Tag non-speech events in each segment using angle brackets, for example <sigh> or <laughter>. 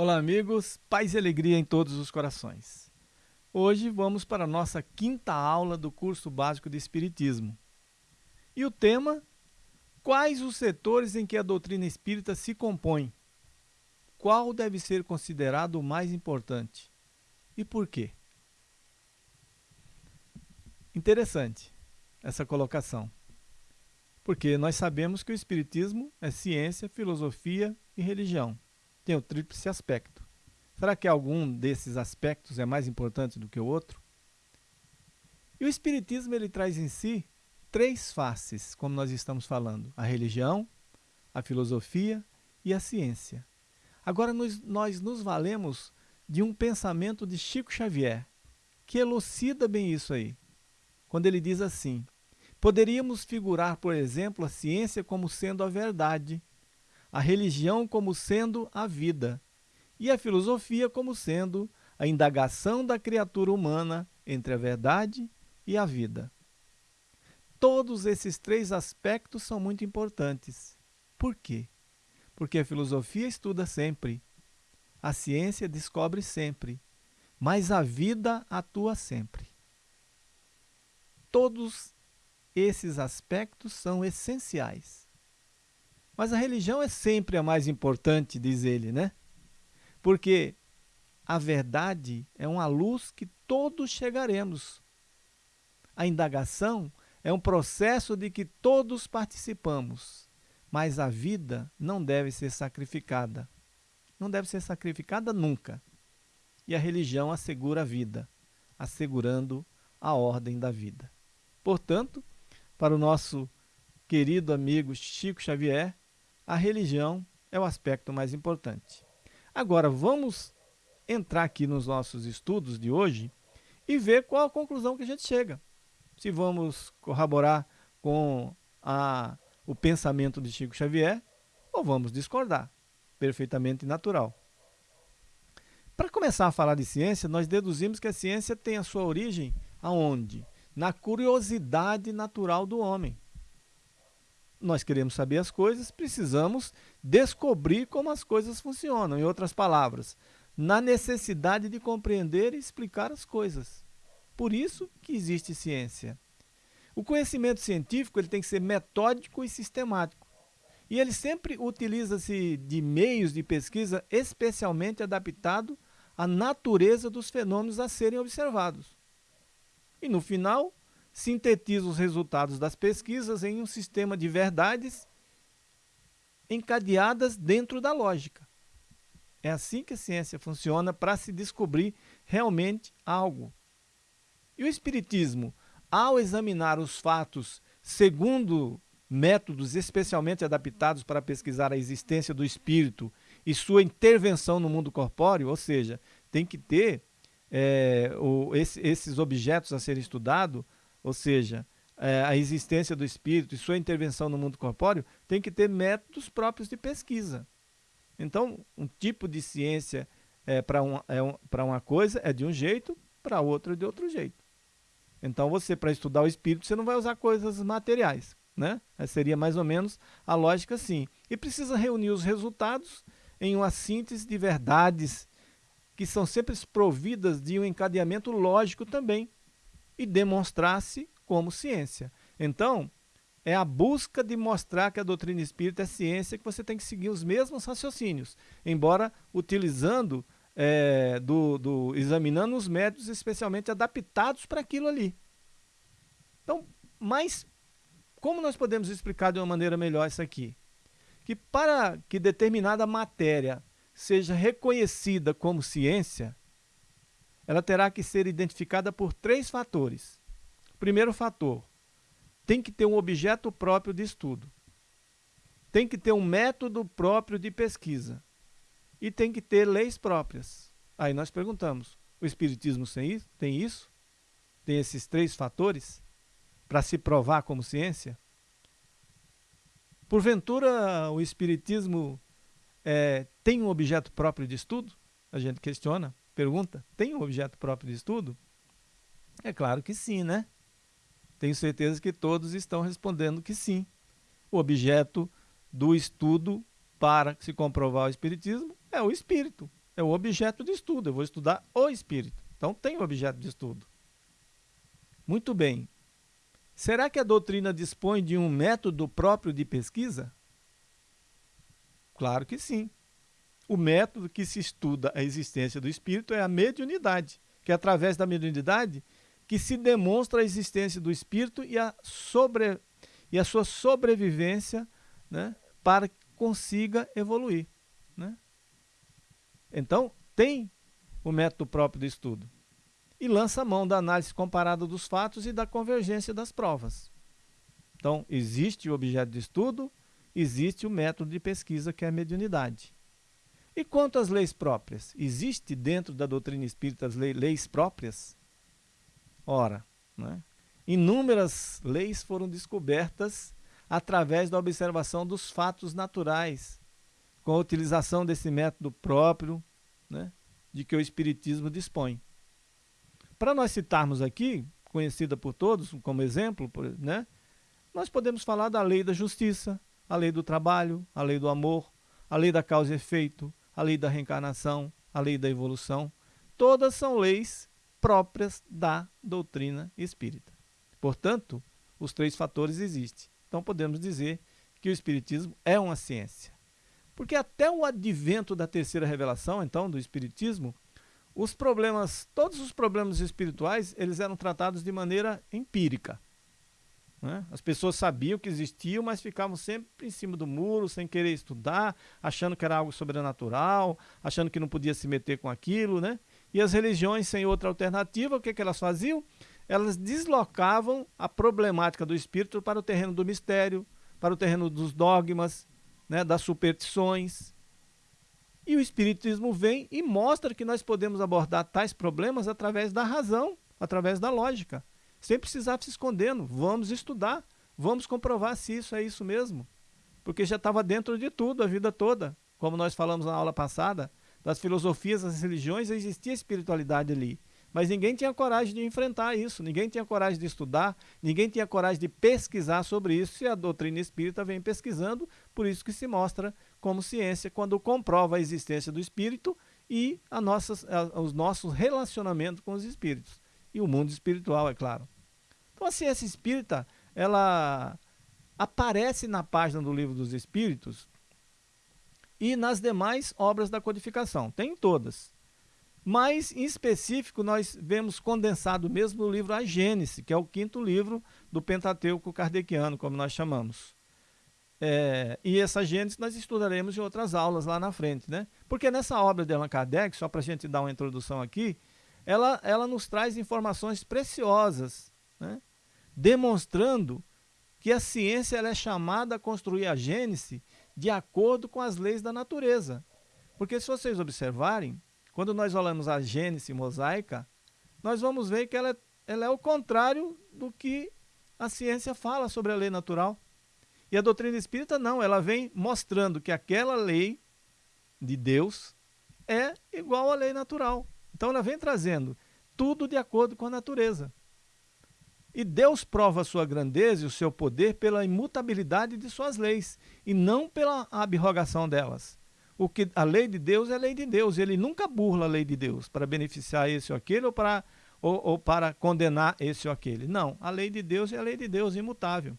Olá, amigos, paz e alegria em todos os corações. Hoje vamos para a nossa quinta aula do curso básico de Espiritismo. E o tema: Quais os setores em que a doutrina espírita se compõe? Qual deve ser considerado o mais importante? E por quê? Interessante essa colocação. Porque nós sabemos que o Espiritismo é ciência, filosofia e religião tem o tríplice aspecto. Será que algum desses aspectos é mais importante do que o outro? E o Espiritismo ele traz em si três faces, como nós estamos falando: a religião, a filosofia e a ciência. Agora, nós, nós nos valemos de um pensamento de Chico Xavier, que elucida bem isso aí, quando ele diz assim: poderíamos figurar, por exemplo, a ciência como sendo a verdade a religião como sendo a vida e a filosofia como sendo a indagação da criatura humana entre a verdade e a vida. Todos esses três aspectos são muito importantes. Por quê? Porque a filosofia estuda sempre, a ciência descobre sempre, mas a vida atua sempre. Todos esses aspectos são essenciais. Mas a religião é sempre a mais importante, diz ele, né? Porque a verdade é uma luz que todos chegaremos. A indagação é um processo de que todos participamos, mas a vida não deve ser sacrificada. Não deve ser sacrificada nunca. E a religião assegura a vida, assegurando a ordem da vida. Portanto, para o nosso querido amigo Chico Xavier, a religião é o aspecto mais importante. Agora, vamos entrar aqui nos nossos estudos de hoje e ver qual a conclusão que a gente chega. Se vamos corroborar com a, o pensamento de Chico Xavier ou vamos discordar. Perfeitamente natural. Para começar a falar de ciência, nós deduzimos que a ciência tem a sua origem aonde? Na curiosidade natural do homem nós queremos saber as coisas, precisamos descobrir como as coisas funcionam. Em outras palavras, na necessidade de compreender e explicar as coisas. Por isso que existe ciência. O conhecimento científico ele tem que ser metódico e sistemático. E ele sempre utiliza-se de meios de pesquisa especialmente adaptado à natureza dos fenômenos a serem observados. E no final, sintetiza os resultados das pesquisas em um sistema de verdades encadeadas dentro da lógica. É assim que a ciência funciona para se descobrir realmente algo. E o Espiritismo, ao examinar os fatos segundo métodos especialmente adaptados para pesquisar a existência do espírito e sua intervenção no mundo corpóreo, ou seja, tem que ter é, o, esse, esses objetos a serem estudados ou seja, é, a existência do espírito e sua intervenção no mundo corpóreo, tem que ter métodos próprios de pesquisa. Então, um tipo de ciência é, para um, é um, uma coisa é de um jeito, para outra é de outro jeito. Então, você, para estudar o espírito, você não vai usar coisas materiais. Né? Seria mais ou menos a lógica assim. E precisa reunir os resultados em uma síntese de verdades que são sempre providas de um encadeamento lógico também e demonstrasse como ciência. Então, é a busca de mostrar que a doutrina espírita é ciência que você tem que seguir os mesmos raciocínios, embora utilizando, é, do, do, examinando os métodos especialmente adaptados para aquilo ali. Então, mas como nós podemos explicar de uma maneira melhor isso aqui? Que para que determinada matéria seja reconhecida como ciência, ela terá que ser identificada por três fatores. Primeiro fator, tem que ter um objeto próprio de estudo. Tem que ter um método próprio de pesquisa. E tem que ter leis próprias. Aí nós perguntamos, o Espiritismo tem isso? Tem esses três fatores para se provar como ciência? Porventura, o Espiritismo é, tem um objeto próprio de estudo? A gente questiona, pergunta, tem um objeto próprio de estudo? É claro que sim, né? Tenho certeza que todos estão respondendo que sim. O objeto do estudo para se comprovar o Espiritismo é o Espírito, é o objeto de estudo. Eu vou estudar o Espírito. Então tem um objeto de estudo. Muito bem. Será que a doutrina dispõe de um método próprio de pesquisa? Claro que sim. O método que se estuda a existência do espírito é a mediunidade, que é através da mediunidade que se demonstra a existência do espírito e a, sobre, e a sua sobrevivência né, para que consiga evoluir. Né? Então, tem o método próprio do estudo. E lança a mão da análise comparada dos fatos e da convergência das provas. Então, existe o objeto de estudo, existe o método de pesquisa, que é a mediunidade. E quanto às leis próprias? Existe dentro da doutrina espírita as leis próprias? Ora, né? inúmeras leis foram descobertas através da observação dos fatos naturais, com a utilização desse método próprio né, de que o Espiritismo dispõe. Para nós citarmos aqui, conhecida por todos como exemplo, né, nós podemos falar da lei da justiça, a lei do trabalho, a lei do amor, a lei da causa e efeito, a lei da reencarnação, a lei da evolução. Todas são leis próprias da doutrina espírita. Portanto, os três fatores existem. Então podemos dizer que o Espiritismo é uma ciência. Porque até o advento da terceira revelação, então, do Espiritismo, os problemas, todos os problemas espirituais, eles eram tratados de maneira empírica. Né? As pessoas sabiam que existiam, mas ficavam sempre em cima do muro, sem querer estudar, achando que era algo sobrenatural, achando que não podia se meter com aquilo. Né? E as religiões, sem outra alternativa, o que, que elas faziam? Elas deslocavam a problemática do espírito para o terreno do mistério, para o terreno dos dogmas, né, das superstições. E o Espiritismo vem e mostra que nós podemos abordar tais problemas através da razão, através da lógica sem precisar se escondendo. Vamos estudar, vamos comprovar se isso é isso mesmo. Porque já estava dentro de tudo a vida toda. Como nós falamos na aula passada, das filosofias, das religiões, existia espiritualidade ali. Mas ninguém tinha coragem de enfrentar isso, ninguém tinha coragem de estudar, ninguém tinha coragem de pesquisar sobre isso, e a doutrina espírita vem pesquisando, por isso que se mostra como ciência, quando comprova a existência do espírito e a nossas, a, os nossos relacionamentos com os espíritos e o mundo espiritual, é claro. Então a ciência espírita, ela aparece na página do Livro dos Espíritos e nas demais obras da codificação, tem todas. Mas, em específico, nós vemos condensado mesmo no livro A Gênese, que é o quinto livro do Pentateuco kardeciano, como nós chamamos. É, e essa Gênese nós estudaremos em outras aulas lá na frente, né? Porque nessa obra de Allan Kardec, só para a gente dar uma introdução aqui, ela, ela nos traz informações preciosas, né? demonstrando que a ciência ela é chamada a construir a Gênese de acordo com as leis da natureza. Porque se vocês observarem, quando nós olhamos a Gênese mosaica, nós vamos ver que ela, é, ela é o contrário do que a ciência fala sobre a lei natural. E a doutrina espírita não, ela vem mostrando que aquela lei de Deus é igual à lei natural. Então ela vem trazendo tudo de acordo com a natureza. E Deus prova a sua grandeza e o seu poder pela imutabilidade de suas leis e não pela abrogação delas. O que a lei de Deus é lei de Deus, ele nunca burla a lei de Deus para beneficiar esse ou aquele ou para, ou, ou para condenar esse ou aquele. Não, a lei de Deus é a lei de Deus, imutável.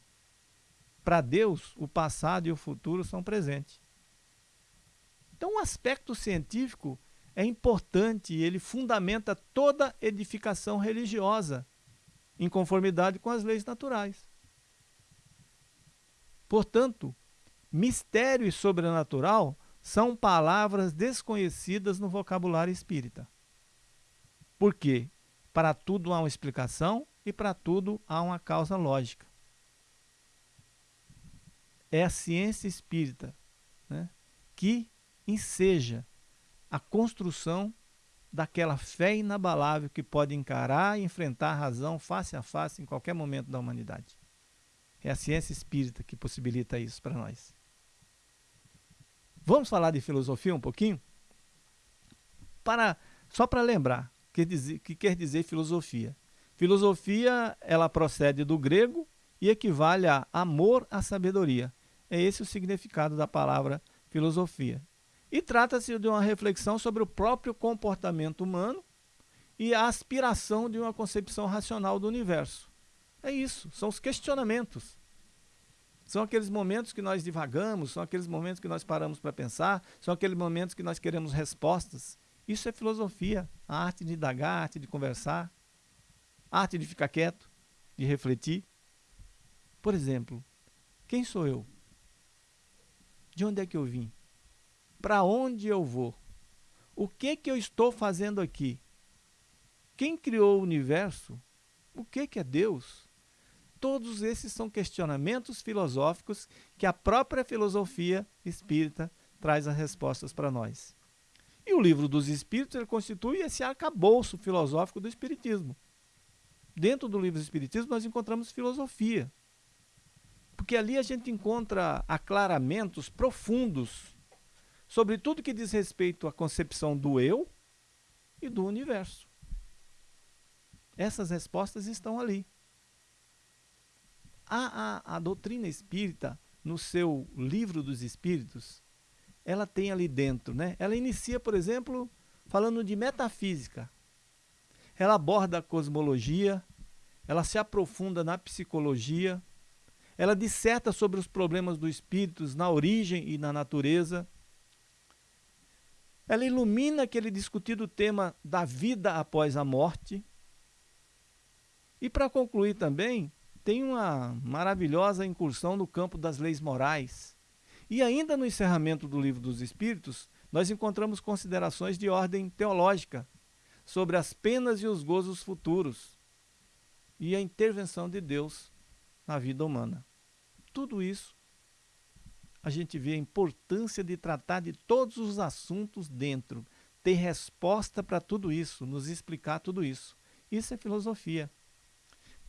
Para Deus, o passado e o futuro são presentes. Então, o aspecto científico é importante ele fundamenta toda edificação religiosa em conformidade com as leis naturais. Portanto, mistério e sobrenatural são palavras desconhecidas no vocabulário espírita. Por quê? Para tudo há uma explicação e para tudo há uma causa lógica. É a ciência espírita né, que enseja a construção daquela fé inabalável que pode encarar e enfrentar a razão face a face em qualquer momento da humanidade. É a ciência espírita que possibilita isso para nós. Vamos falar de filosofia um pouquinho? Para, só para lembrar o que, que quer dizer filosofia. Filosofia, ela procede do grego e equivale a amor à sabedoria. É esse o significado da palavra filosofia. E trata-se de uma reflexão sobre o próprio comportamento humano e a aspiração de uma concepção racional do universo. É isso, são os questionamentos. São aqueles momentos que nós divagamos, são aqueles momentos que nós paramos para pensar, são aqueles momentos que nós queremos respostas. Isso é filosofia, a arte de indagar, a arte de conversar, a arte de ficar quieto, de refletir. Por exemplo, quem sou eu? De onde é que eu vim? Para onde eu vou? O que que eu estou fazendo aqui? Quem criou o universo? O que que é Deus? Todos esses são questionamentos filosóficos que a própria filosofia espírita traz as respostas para nós. E o livro dos Espíritos constitui esse arcabouço filosófico do Espiritismo. Dentro do livro do Espiritismo nós encontramos filosofia, porque ali a gente encontra aclaramentos profundos sobre tudo que diz respeito à concepção do eu e do universo. Essas respostas estão ali. A, a, a doutrina espírita, no seu livro dos espíritos, ela tem ali dentro, né? Ela inicia, por exemplo, falando de metafísica. Ela aborda a cosmologia, ela se aprofunda na psicologia, ela disserta sobre os problemas do espírito na origem e na natureza. Ela ilumina aquele discutido tema da vida após a morte. E para concluir também, tem uma maravilhosa incursão no campo das leis morais. E ainda no encerramento do Livro dos Espíritos, nós encontramos considerações de ordem teológica sobre as penas e os gozos futuros e a intervenção de Deus na vida humana tudo isso, a gente vê a importância de tratar de todos os assuntos dentro, ter resposta para tudo isso, nos explicar tudo isso. Isso é filosofia.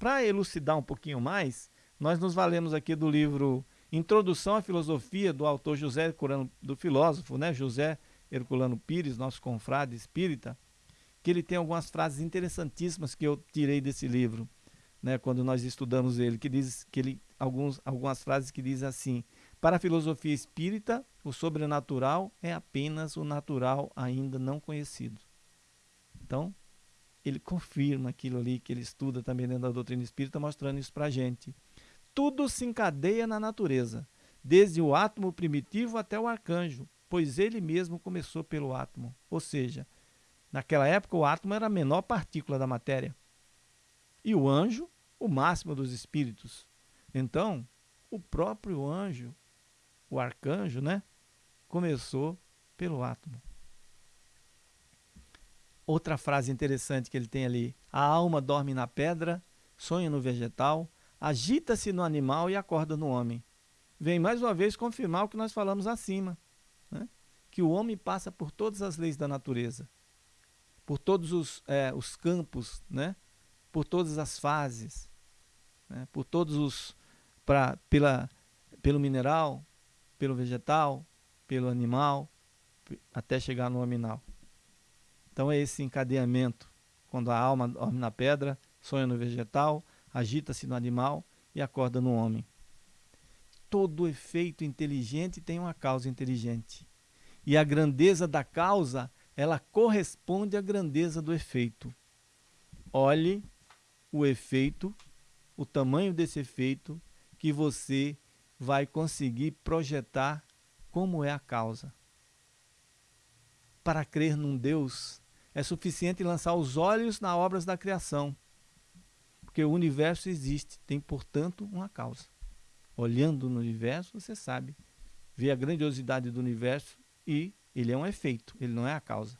Para elucidar um pouquinho mais, nós nos valemos aqui do livro Introdução à Filosofia, do autor José Herculano, do filósofo né, José Herculano Pires, nosso confrade espírita, que ele tem algumas frases interessantíssimas que eu tirei desse livro, né, quando nós estudamos ele, que diz que ele alguns, algumas frases que dizem assim: Para a filosofia espírita, o sobrenatural é apenas o natural ainda não conhecido. Então, ele confirma aquilo ali que ele estuda também dentro da doutrina espírita, mostrando isso para a gente. Tudo se encadeia na natureza, desde o átomo primitivo até o arcanjo, pois ele mesmo começou pelo átomo. Ou seja, naquela época o átomo era a menor partícula da matéria. E o anjo, o máximo dos espíritos. Então, o próprio anjo, o arcanjo, né, começou pelo átomo. Outra frase interessante que ele tem ali: a alma dorme na pedra, sonha no vegetal, agita-se no animal e acorda no homem. Vem mais uma vez confirmar o que nós falamos acima, né? que o homem passa por todas as leis da natureza, por todos os, é, os campos, né? por todas as fases, né? por todos os, pra, pela, pelo mineral, pelo vegetal, pelo animal, até chegar no aminal. Então é esse encadeamento, quando a alma dorme na pedra, sonha no vegetal, agita-se no animal e acorda no homem. Todo efeito inteligente tem uma causa inteligente. E a grandeza da causa, ela corresponde à grandeza do efeito. Olhe o efeito, o tamanho desse efeito que você vai conseguir projetar como é a causa. Para crer num Deus, é suficiente lançar os olhos nas obras da criação, porque o universo existe, tem, portanto, uma causa. Olhando no universo, você sabe, vê a grandiosidade do universo e ele é um efeito, ele não é a causa.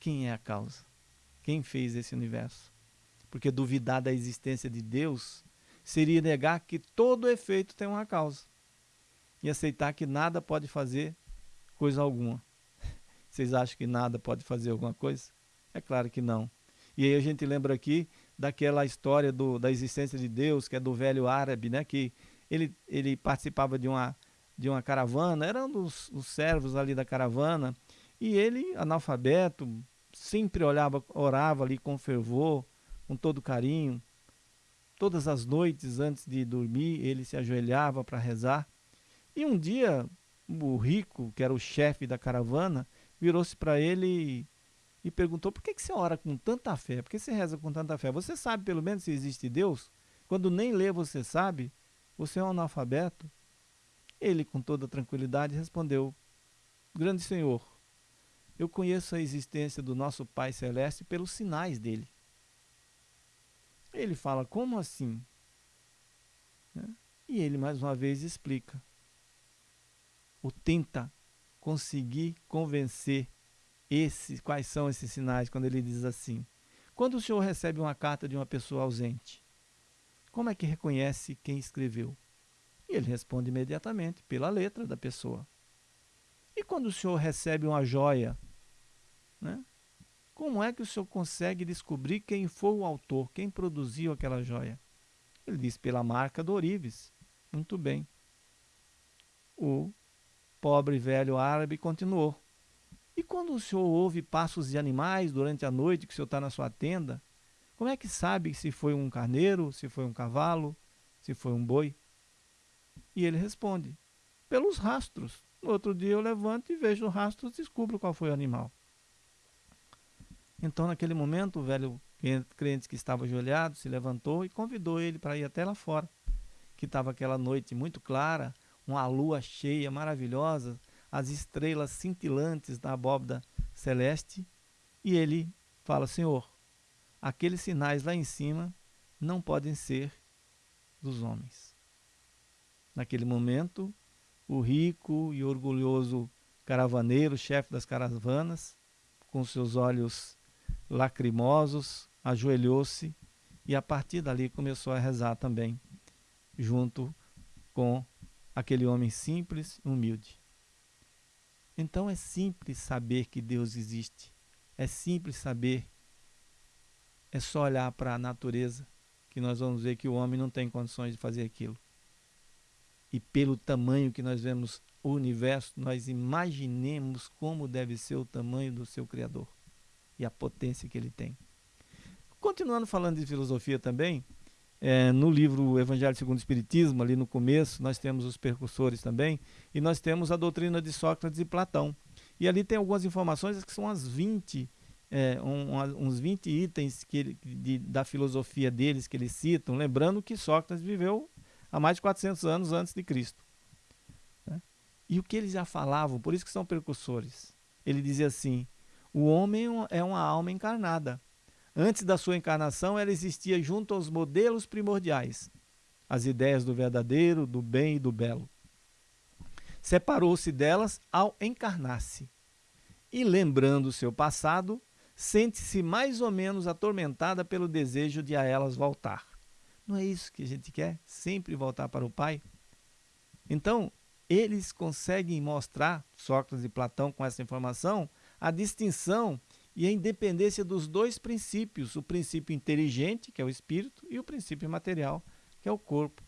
Quem é a causa? Quem fez esse universo? Porque duvidar da existência de Deus seria negar que todo efeito tem uma causa e aceitar que nada pode fazer coisa alguma. Vocês acham que nada pode fazer alguma coisa? É claro que não. E aí a gente lembra aqui daquela história do, da existência de Deus, que é do velho árabe, né? Que ele, ele participava de uma, de uma caravana, era um dos, dos servos ali da caravana, e ele, analfabeto, sempre olhava, orava ali com fervor, com todo carinho. Todas as noites antes de dormir, ele se ajoelhava para rezar. E um dia, o rico, que era o chefe da caravana, virou-se para ele e perguntou: por que, que você ora com tanta fé? Por que você reza com tanta fé? Você sabe pelo menos se existe Deus? Quando nem lê você sabe? Você é um analfabeto? Ele, com toda tranquilidade, respondeu: Grande Senhor, eu conheço a existência do nosso Pai Celeste pelos sinais dele. Ele fala: Como assim? Né? E ele, mais uma vez, explica. Ou tenta conseguir convencer esse, quais são esses sinais quando ele diz assim: quando o senhor recebe uma carta de uma pessoa ausente, como é que reconhece quem escreveu? E ele responde imediatamente, pela letra da pessoa. E quando o senhor recebe uma joia, né? como é que o senhor consegue descobrir quem foi o autor, quem produziu aquela joia? Ele diz pela marca do Orives. Muito bem. O pobre velho árabe continuou. E quando o senhor ouve passos de animais durante a noite que o senhor está na sua tenda, como é que sabe se foi um carneiro, se foi um cavalo, se foi um boi? E ele responde: pelos rastros. No outro dia eu levanto e vejo os rastros e descubro qual foi o animal. Então, naquele momento, o velho crente que estava ajoelhado se levantou e convidou ele para ir até lá fora, que estava aquela noite muito clara, uma lua cheia, maravilhosa, as estrelas cintilantes da abóbada celeste, e ele fala: Senhor, aqueles sinais lá em cima não podem ser dos homens. Naquele momento, o rico e orgulhoso caravaneiro, chefe das caravanas, com seus olhos lacrimosos, ajoelhou-se e a partir dali começou a rezar também, junto com aquele homem simples e humilde. Então é simples saber que Deus existe. É simples saber. É só olhar para a natureza que nós vamos ver que o homem não tem condições de fazer aquilo. E pelo tamanho que nós vemos o universo, nós imaginemos como deve ser o tamanho do seu Criador e a potência que ele tem. Continuando falando de filosofia também, é, no livro Evangelho segundo o Espiritismo, ali no começo, nós temos os percursores também, e nós temos a doutrina de Sócrates e Platão. E ali tem algumas informações que são as 20, é, um, uns 20 itens que de, da filosofia deles que eles citam, lembrando que Sócrates viveu há mais de 400 anos antes de Cristo. Né? E o que eles já falavam, por isso que são percursores. Ele dizia assim: o homem é uma alma encarnada Antes da sua encarnação, ela existia junto aos modelos primordiais, as ideias do verdadeiro, do bem e do belo. Separou-se delas ao encarnar-se. E lembrando seu passado, sente-se mais ou menos atormentada pelo desejo de a elas voltar. Não é isso que a gente quer? Sempre voltar para o Pai? Então, eles conseguem mostrar, Sócrates e Platão, com essa informação, a distinção e a independência dos dois princípios, o princípio inteligente, que é o espírito, e o princípio material, que é o corpo.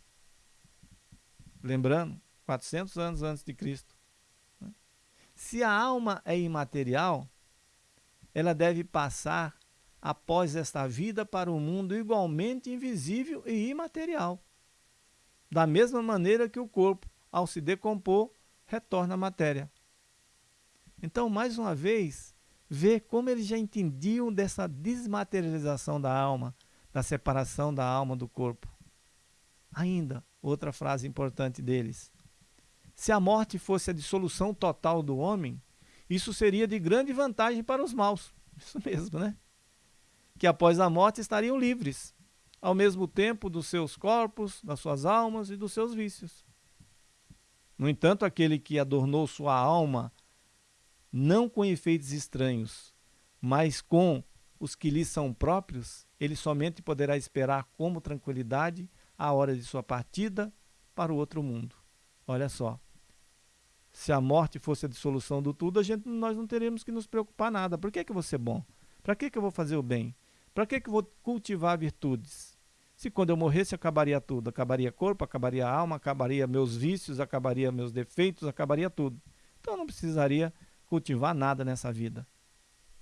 Lembrando, 400 anos antes de Cristo. Né? Se a alma é imaterial, ela deve passar após esta vida para um mundo igualmente invisível e imaterial. Da mesma maneira que o corpo, ao se decompor, retorna à matéria. Então, mais uma vez, ver como eles já entendiam dessa desmaterialização da alma, da separação da alma do corpo. Ainda, outra frase importante deles. Se a morte fosse a dissolução total do homem, isso seria de grande vantagem para os maus. <laughs> Isso mesmo, né? Que após a morte estariam livres, ao mesmo tempo dos seus corpos, das suas almas e dos seus vícios. No entanto, aquele que adornou sua alma não com efeitos estranhos, mas com os que lhe são próprios, ele somente poderá esperar como tranquilidade a hora de sua partida para o outro mundo. Olha só. Se a morte fosse a dissolução do tudo, a gente, nós não teríamos que nos preocupar nada. Por que, que eu vou ser bom? Para que, que eu vou fazer o bem? Para que, que eu vou cultivar virtudes? Se quando eu morresse acabaria tudo, acabaria corpo, acabaria alma, acabaria meus vícios, acabaria meus defeitos, acabaria tudo. Então eu não precisaria cultivar nada nessa vida,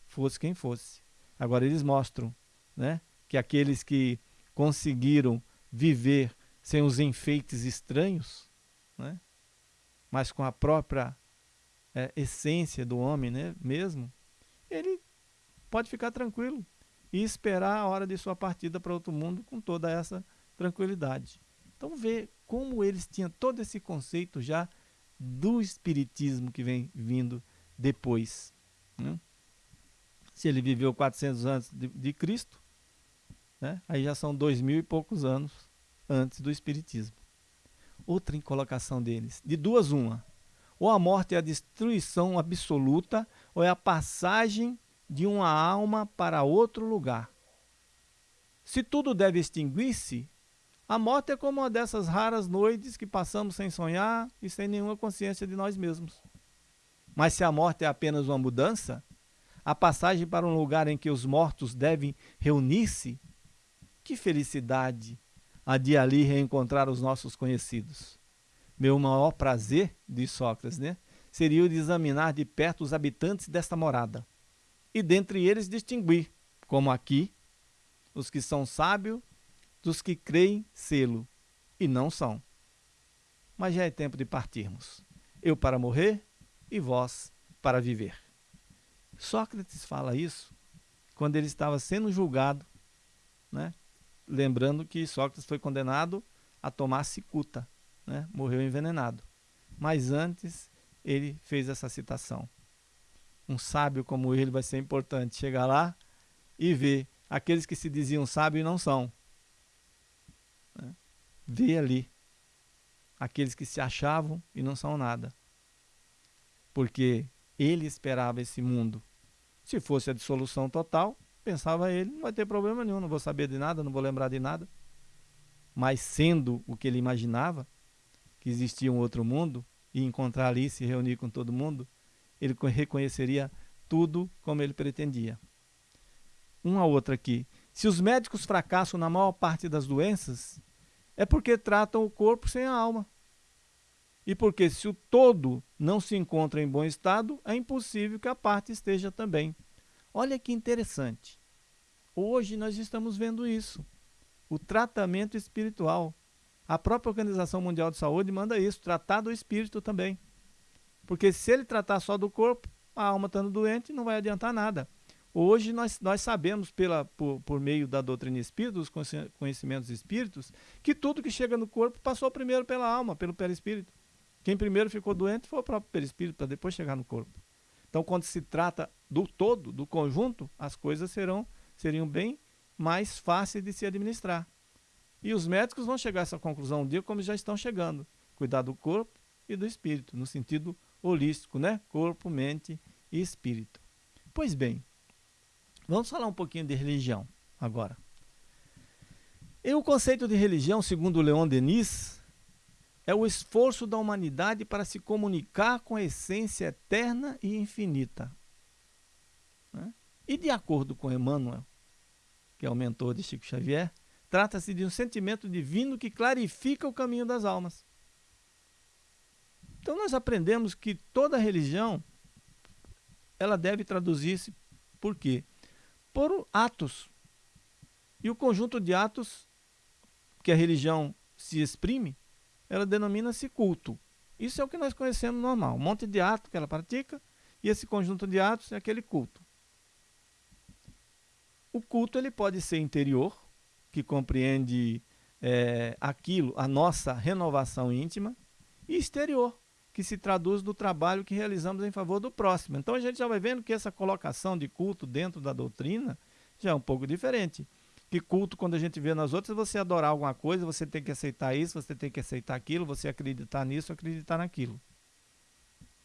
fosse quem fosse. Agora eles mostram, né, que aqueles que conseguiram viver sem os enfeites estranhos, né, mas com a própria é, essência do homem, né, mesmo, ele pode ficar tranquilo e esperar a hora de sua partida para outro mundo com toda essa tranquilidade. Então vê como eles tinham todo esse conceito já do espiritismo que vem vindo depois. Né? Se ele viveu 400 anos de, de Cristo, né? aí já são dois mil e poucos anos antes do espiritismo. Outra colocação deles, de duas uma, ou a morte é a destruição absoluta, ou é a passagem de uma alma para outro lugar. Se tudo deve extinguir-se, a morte é como uma dessas raras noites que passamos sem sonhar e sem nenhuma consciência de nós mesmos. Mas se a morte é apenas uma mudança, a passagem para um lugar em que os mortos devem reunir-se, que felicidade a de ali reencontrar os nossos conhecidos. Meu maior prazer, diz Sócrates, né, seria o de examinar de perto os habitantes desta morada e dentre eles distinguir, como aqui, os que são sábios dos que creem sê-lo e não são. Mas já é tempo de partirmos. Eu para morrer e vós para viver. Sócrates fala isso quando ele estava sendo julgado, né? lembrando que Sócrates foi condenado a tomar cicuta, né? morreu envenenado. Mas antes ele fez essa citação um sábio como ele vai ser importante chegar lá e ver aqueles que se diziam sábios não são. Né? Ver ali aqueles que se achavam e não são nada. Porque ele esperava esse mundo. Se fosse a dissolução total, pensava ele, não vai ter problema nenhum, não vou saber de nada, não vou lembrar de nada. Mas sendo o que ele imaginava, que existia um outro mundo, e encontrar ali, se reunir com todo mundo, ele reconheceria tudo como ele pretendia. Uma outra aqui. Se os médicos fracassam na maior parte das doenças, é porque tratam o corpo sem a alma. E porque se o todo não se encontra em bom estado, é impossível que a parte esteja também. Olha que interessante. Hoje nós estamos vendo isso. O tratamento espiritual. A própria Organização Mundial de Saúde manda isso, tratar do espírito também. Porque se ele tratar só do corpo, a alma estando doente, não vai adiantar nada. Hoje nós, nós sabemos, pela, por, por meio da doutrina espírita, dos conhecimentos espíritos, que tudo que chega no corpo passou primeiro pela alma, pelo perispírito. Quem primeiro ficou doente foi o próprio perispírito, para depois chegar no corpo. Então, quando se trata do todo, do conjunto, as coisas serão, seriam bem mais fáceis de se administrar. E os médicos vão chegar a essa conclusão um dia, como já estão chegando. Cuidar do corpo e do espírito, no sentido holístico, né? Corpo, mente e espírito. Pois bem, vamos falar um pouquinho de religião agora. E o conceito de religião, segundo Leon Denis, é o esforço da humanidade para se comunicar com a essência eterna e infinita. Né? E de acordo com Emmanuel, que é o mentor de Chico Xavier, trata-se de um sentimento divino que clarifica o caminho das almas. Então nós aprendemos que toda religião ela deve traduzir-se por quê? Por atos. E o conjunto de atos que a religião se exprime, ela denomina-se culto. Isso é o que nós conhecemos normal, um monte de atos que ela pratica, e esse conjunto de atos é aquele culto. O culto ele pode ser interior, que compreende é, aquilo, a nossa renovação íntima, e exterior, que se traduz no trabalho que realizamos em favor do próximo. Então a gente já vai vendo que essa colocação de culto dentro da doutrina já é um pouco diferente. Que culto, quando a gente vê nas outras, você adorar alguma coisa, você tem que aceitar isso, você tem que aceitar aquilo, você acreditar nisso, acreditar naquilo.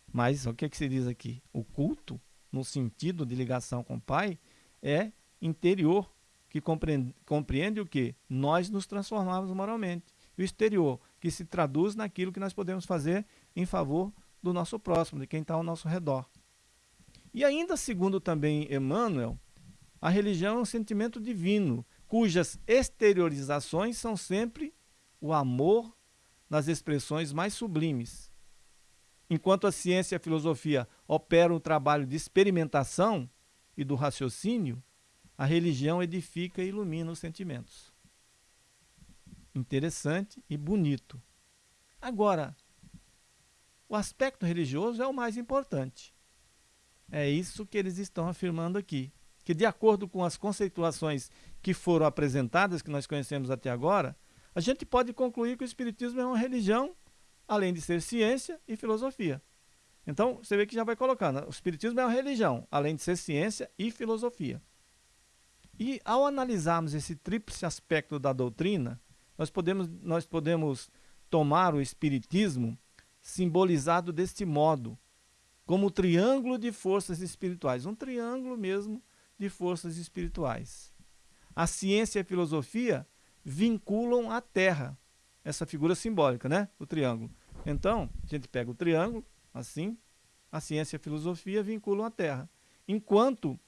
Mas o que, é que se diz aqui? O culto, no sentido de ligação com o Pai, é interior, que compreende, compreende o que? Nós nos transformamos moralmente. E o exterior, que se traduz naquilo que nós podemos fazer em favor do nosso próximo, de quem está ao nosso redor. E ainda segundo também Emmanuel, A religião é um sentimento divino, cujas exteriorizações são sempre o amor nas expressões mais sublimes. Enquanto a ciência e a filosofia operam o trabalho de experimentação e do raciocínio, a religião edifica e ilumina os sentimentos. Interessante e bonito. Agora, o aspecto religioso é o mais importante. É isso que eles estão afirmando aqui. Que, de acordo com as conceituações que foram apresentadas, que nós conhecemos até agora, a gente pode concluir que o Espiritismo é uma religião, além de ser ciência e filosofia. Então, você vê que já vai colocando. O Espiritismo é uma religião, além de ser ciência e filosofia. E ao analisarmos esse tríplice aspecto da doutrina, nós podemos, nós podemos tomar o Espiritismo simbolizado deste modo, como triângulo de forças espirituais, um triângulo mesmo de forças espirituais. A ciência e a filosofia vinculam a Terra, essa figura simbólica, né? O triângulo. Então, a gente pega o triângulo, assim, a ciência e a filosofia vinculam a Terra, enquanto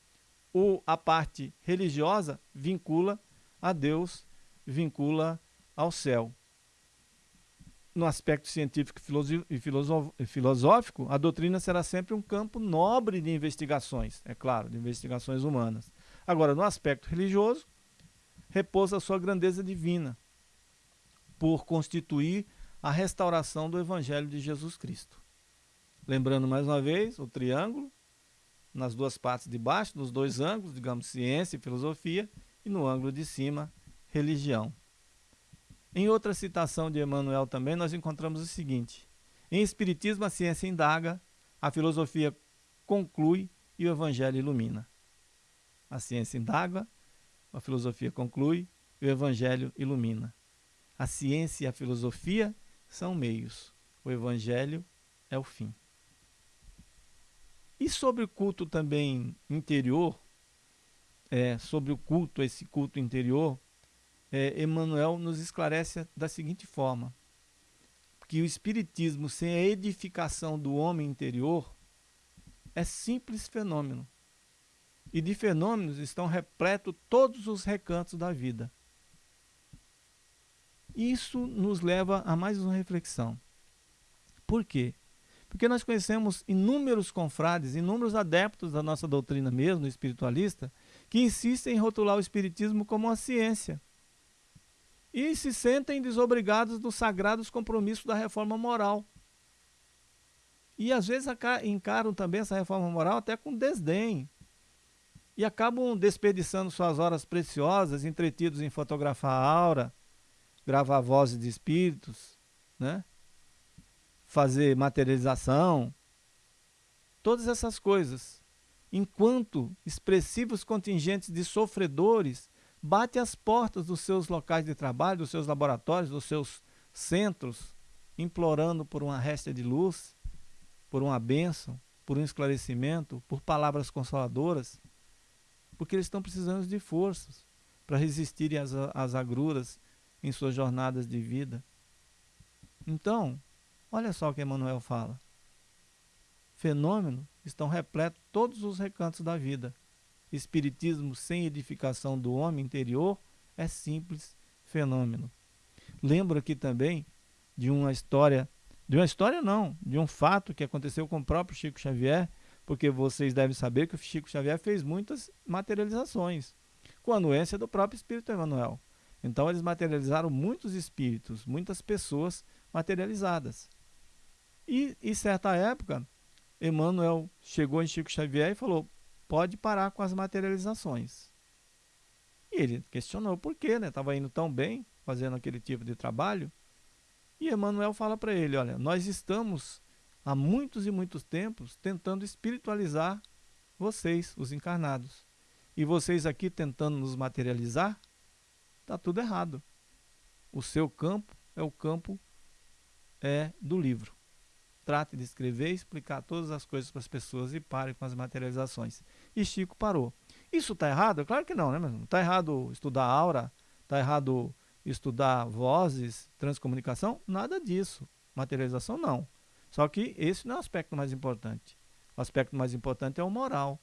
o, a parte religiosa vincula a Deus, vincula ao céu no aspecto científico e filosófico, a doutrina será sempre um campo nobre de investigações, é claro, de investigações humanas. Agora, no aspecto religioso, repousa a sua grandeza divina, por constituir a restauração do Evangelho de Jesus Cristo. Lembrando mais uma vez o triângulo, nas duas partes de baixo, nos dois ângulos, digamos, ciência e filosofia, e no ângulo de cima, religião. Em outra citação de Emmanuel também, nós encontramos o seguinte: Em Espiritismo, a ciência indaga, a filosofia conclui e o Evangelho ilumina. A ciência indaga, a filosofia conclui e o Evangelho ilumina. A ciência e a filosofia são meios, o Evangelho é o fim. E sobre o culto também interior, é, sobre o culto, esse culto interior, é, Emmanuel nos esclarece da seguinte forma: que o Espiritismo, sem a edificação do homem interior, é simples fenômeno. E de fenômenos estão repletos todos os recantos da vida. Isso nos leva a mais uma reflexão. Por quê? Porque nós conhecemos inúmeros confrades, inúmeros adeptos da nossa doutrina mesmo, espiritualista, que insistem em rotular o espiritismo como uma ciência e se sentem desobrigados dos sagrados compromissos da reforma moral. E às vezes encaram também essa reforma moral até com desdém. E acabam desperdiçando suas horas preciosas, entretidos em fotografar a aura, gravar vozes de espíritos, né? fazer materialização, todas essas coisas. Enquanto expressivos contingentes de sofredores bate às portas dos seus locais de trabalho, dos seus laboratórios, dos seus centros, implorando por uma resta de luz, por uma bênção, por um esclarecimento, por palavras consoladoras, porque eles estão precisando de forças para resistirem às, às agruras em suas jornadas de vida. Então, olha só o que Emmanuel fala. Fenômenos estão repletos todos os recantos da vida. Espiritismo sem edificação do homem interior é simples fenômeno. Lembro aqui também de uma história, de uma história não, de um fato que aconteceu com o próprio Chico Xavier, porque vocês devem saber que o Chico Xavier fez muitas materializações, com a anuência do próprio Espírito Emmanuel. Então eles materializaram muitos espíritos, muitas pessoas materializadas. E em certa época, Emmanuel chegou em Chico Xavier e falou: pode parar com as materializações. E ele questionou por quê, né? Estava indo tão bem fazendo aquele tipo de trabalho. E Emmanuel fala para ele: olha, nós estamos há muitos e muitos tempos tentando espiritualizar vocês, os encarnados. E vocês aqui tentando nos materializar, está tudo errado. O seu campo é o campo é do livro trate de escrever e explicar todas as coisas para as pessoas e pare com as materializações. E Chico parou. Isso está errado? Claro que não, né? Está errado estudar aura, está errado estudar vozes, transcomunicação, nada disso. Materialização não. Só que esse não é o aspecto mais importante. O aspecto mais importante é o moral.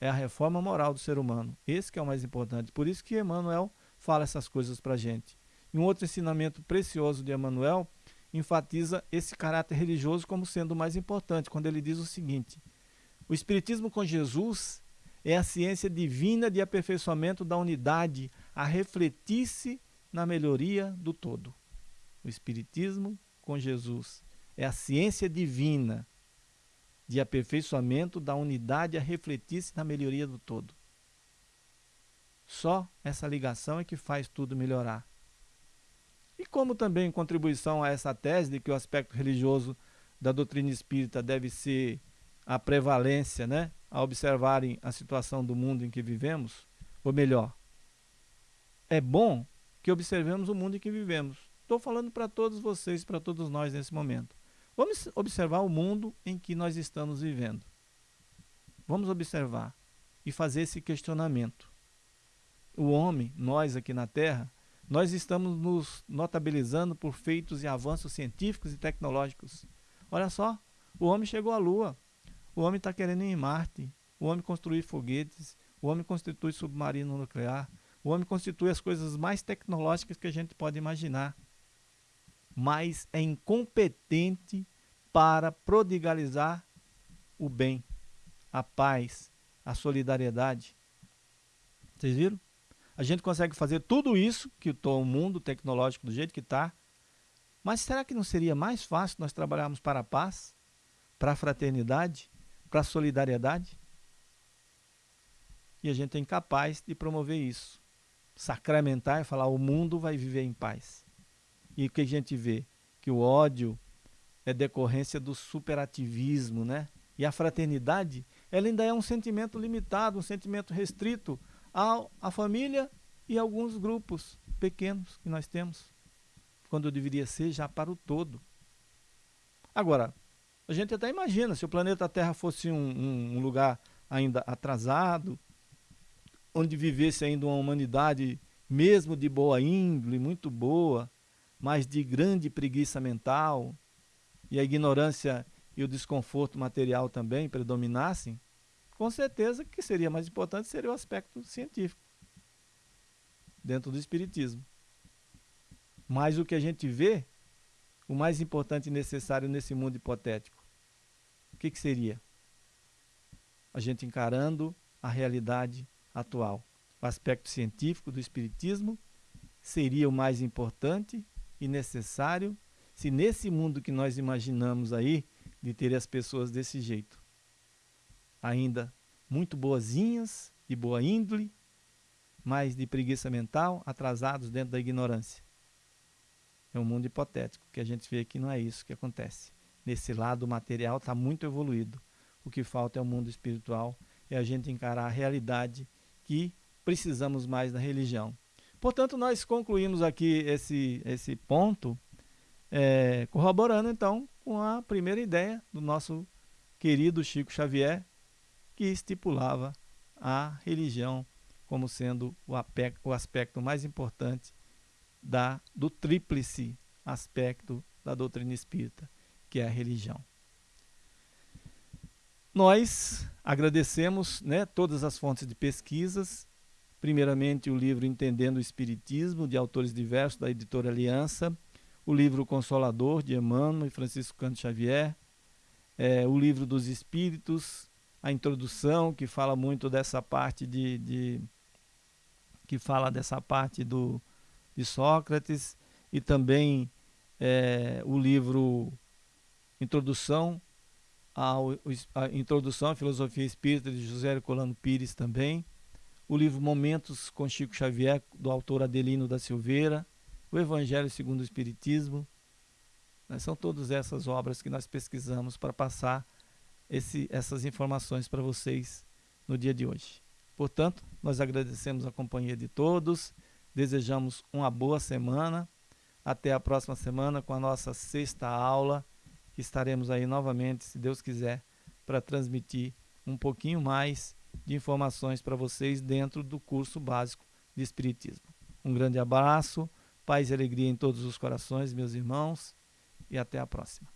é a reforma moral do ser humano. Esse que é o mais importante. Por isso que Emmanuel fala essas coisas para a gente. E um outro ensinamento precioso de Emmanuel enfatiza esse caráter religioso como sendo o mais importante, quando ele diz o seguinte: o Espiritismo com Jesus é a ciência divina de aperfeiçoamento da unidade a refletir-se na melhoria do todo. O Espiritismo com Jesus é a ciência divina de aperfeiçoamento da unidade a refletir-se na melhoria do todo. Só essa ligação é que faz tudo melhorar. E como também contribuição a essa tese de que o aspecto religioso da doutrina espírita deve ser a prevalência, né, a observarem a situação do mundo em que vivemos, ou melhor, é bom que observemos o mundo em que vivemos. Estou falando para todos vocês, para todos nós nesse momento. Vamos observar o mundo em que nós estamos vivendo. Vamos observar e fazer esse questionamento. O homem, nós aqui na Terra, nós estamos nos notabilizando por feitos e avanços científicos e tecnológicos. Olha só, o homem chegou à Lua, o homem está querendo ir em Marte, o homem construir foguetes, o homem constitui submarino nuclear, o homem constitui as coisas mais tecnológicas que a gente pode imaginar. Mas é incompetente para prodigalizar o bem, a paz, a solidariedade. Vocês viram? A gente consegue fazer tudo isso que o mundo tecnológico do jeito que está, mas será que não seria mais fácil nós trabalharmos para a paz, para a fraternidade, para a solidariedade? E a gente é incapaz de promover isso. Sacramentar e falar: o mundo vai viver em paz. E o que a gente vê? Que o ódio é decorrência do superativismo, né? E a fraternidade, ela ainda é um sentimento limitado, um sentimento restrito à família e alguns grupos pequenos que nós temos, quando deveria ser já para o todo. Agora, a gente até imagina, se o planeta Terra fosse um, um, um lugar ainda atrasado, onde vivesse ainda uma humanidade mesmo de boa índole, muito boa, mas de grande preguiça mental e a ignorância e o desconforto material também predominassem, com certeza que seria mais importante seria o aspecto científico dentro do espiritismo. Mas o que a gente vê, o mais importante e necessário nesse mundo hipotético, que, que seria? A gente encarando a realidade atual. O aspecto científico do espiritismo seria o mais importante e necessário se nesse mundo que nós imaginamos aí, de ter as pessoas desse jeito, ainda muito boazinhas, de boa índole, mas de preguiça mental, atrasados dentro da ignorância. É um mundo hipotético, que a gente vê que não é isso que acontece. Nesse lado, material está muito evoluído. O que falta é o mundo espiritual, é a gente encarar a realidade que precisamos mais da religião. Portanto, nós concluímos aqui esse, esse ponto, é, corroborando então com a primeira ideia do nosso querido Chico Xavier, que estipulava a religião como sendo o, o aspecto mais importante da, do tríplice aspecto da doutrina espírita, que é a religião. Nós agradecemos né, todas as fontes de pesquisas Primeiramente, o livro Entendendo o Espiritismo, de autores diversos, da editora Aliança. O livro Consolador, de Emmanuel e Francisco Canto Xavier. É, o livro dos Espíritos, a introdução, que fala muito dessa parte de, de que fala dessa parte do, de Sócrates, e também é, o livro Introdução a Introdução à Filosofia Espírita de José Colano Pires também o livro Momentos com Chico Xavier, do autor Adelino da Silveira, o Evangelho segundo o Espiritismo. Né? São todas essas obras que nós pesquisamos para passar esse, essas informações para vocês no dia de hoje. Portanto, nós agradecemos a companhia de todos, desejamos uma boa semana. Até a próxima semana com a nossa sexta aula, estaremos aí novamente, se Deus quiser, para transmitir um pouquinho mais de informações para vocês dentro do curso básico de Espiritismo. Um grande abraço, paz e alegria em todos os corações, meus irmãos, e até a próxima.